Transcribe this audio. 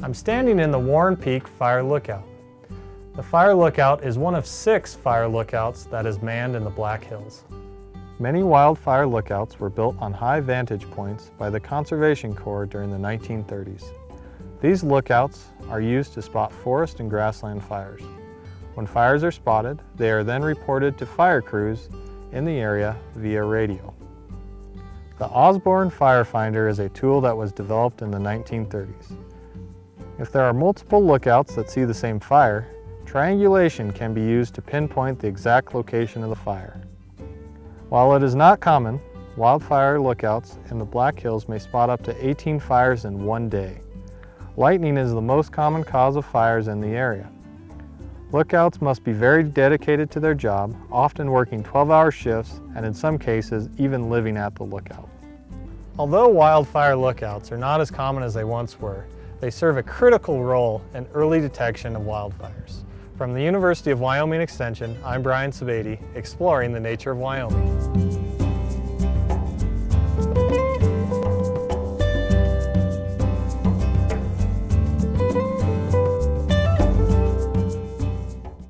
I'm standing in the Warren Peak Fire Lookout. The Fire Lookout is one of six fire lookouts that is manned in the Black Hills. Many wildfire lookouts were built on high vantage points by the Conservation Corps during the 1930s. These lookouts are used to spot forest and grassland fires. When fires are spotted, they are then reported to fire crews in the area via radio. The Osborne Firefinder is a tool that was developed in the 1930s. If there are multiple lookouts that see the same fire, triangulation can be used to pinpoint the exact location of the fire. While it is not common, wildfire lookouts in the Black Hills may spot up to 18 fires in one day. Lightning is the most common cause of fires in the area. Lookouts must be very dedicated to their job, often working 12-hour shifts and in some cases even living at the lookout. Although wildfire lookouts are not as common as they once were, they serve a critical role in early detection of wildfires. From the University of Wyoming Extension, I'm Brian Sebade, exploring the nature of Wyoming.